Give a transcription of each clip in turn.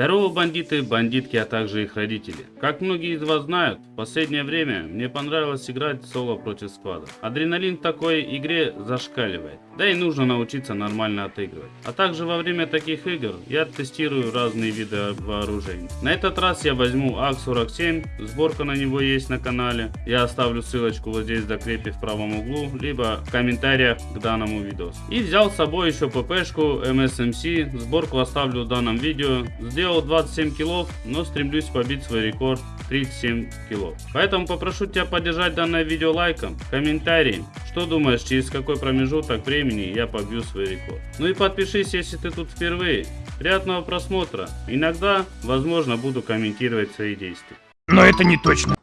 Здорово, бандиты, бандитки, а также их родители. Как многие из вас знают, в последнее время мне понравилось играть соло против сквада. Адреналин в такой игре зашкаливает, да и нужно научиться нормально отыгрывать. А также во время таких игр я тестирую разные виды вооружений. На этот раз я возьму АК-47, сборка на него есть на канале. Я оставлю ссылочку вот здесь в закрепе в правом углу, либо в комментариях к данному видео. И взял с собой еще ППшку MSMC, сборку оставлю в данном видео. Сделал 27 килов, но стремлюсь побить свой рекорд 37 килов. Поэтому попрошу тебя поддержать данное видео лайком, комментарием. Что думаешь, через какой промежуток времени я побью свой рекорд. Ну и подпишись, если ты тут впервые. Приятного просмотра. Иногда, возможно, буду комментировать свои действия. Но это не точно.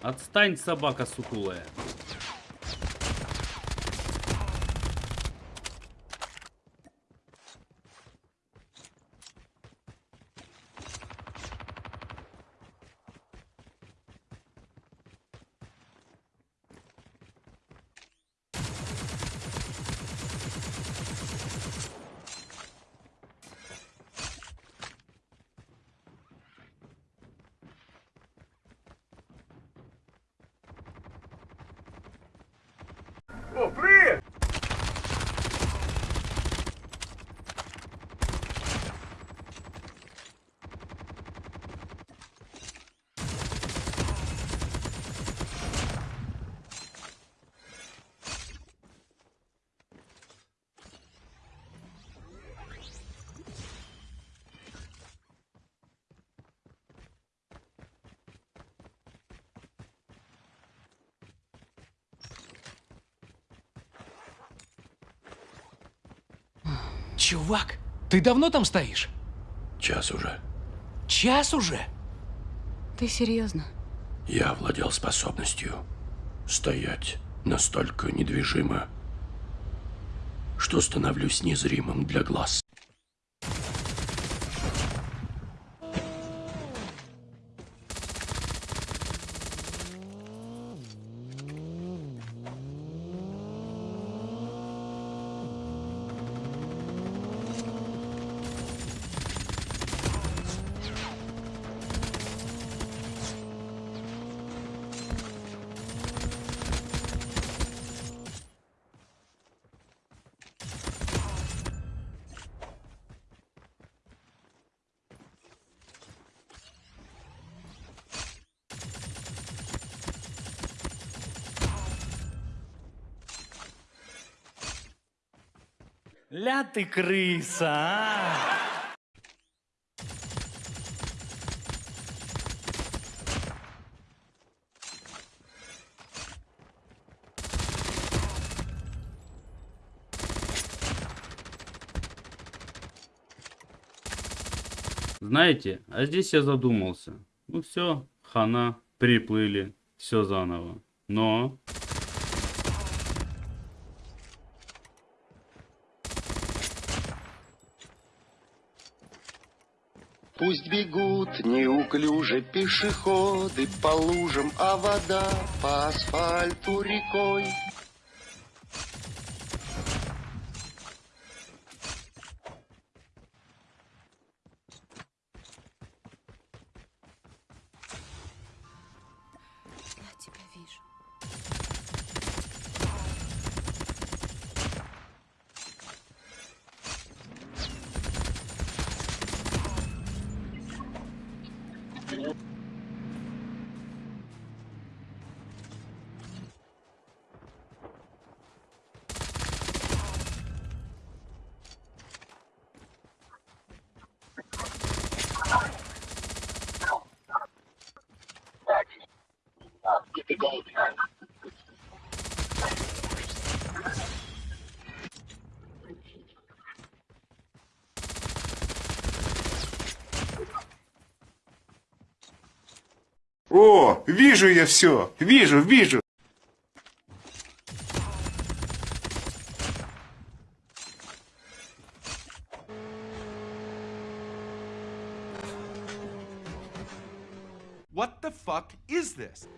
Отстань, собака сутулая. О, привет! Чувак, ты давно там стоишь? Час уже. Час уже? Ты серьезно? Я владел способностью стоять настолько недвижимо, что становлюсь незримым для глаз. Ля ты крыса, а! Знаете, а здесь я задумался. Ну все, хана, приплыли, все заново. Но... Пусть бегут неуклюже пешеходы по лужам, а вода по асфальту рекой. О, вижу я все. Вижу, вижу. What the fuck is this?